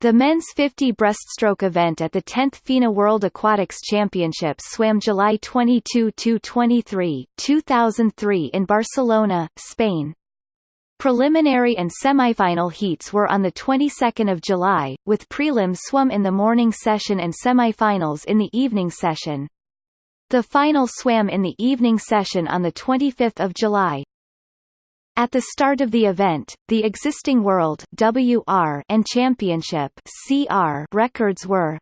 The men's 50 breaststroke event at the 10th FINA World Aquatics Championships swam July 22–23, 2003 in Barcelona, Spain. Preliminary and semifinal heats were on the 22nd of July, with prelims swum in the morning session and semifinals in the evening session. The final swam in the evening session on the 25th of July. At the start of the event, the existing World WR and Championship CR records were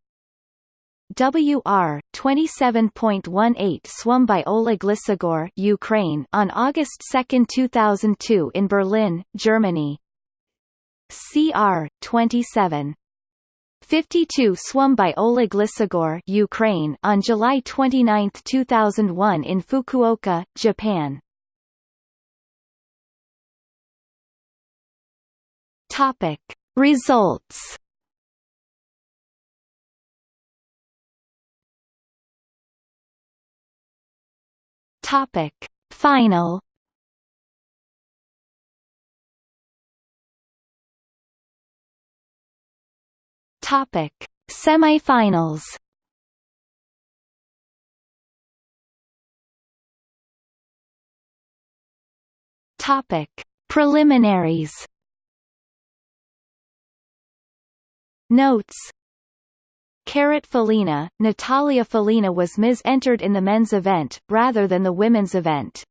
WR 27.18 swum by Oleg Lysogor Ukraine on August 2, 2002 in Berlin, Germany. CR 27 52 swum by Oleg Lysogor Ukraine on July 29, 2001 in Fukuoka, Japan. Topic. Results. Topic. Final. Topic. Semifinals. Topic. Preliminaries Notes Caret Felina, Natalia Felina was Ms. entered in the men's event, rather than the women's event.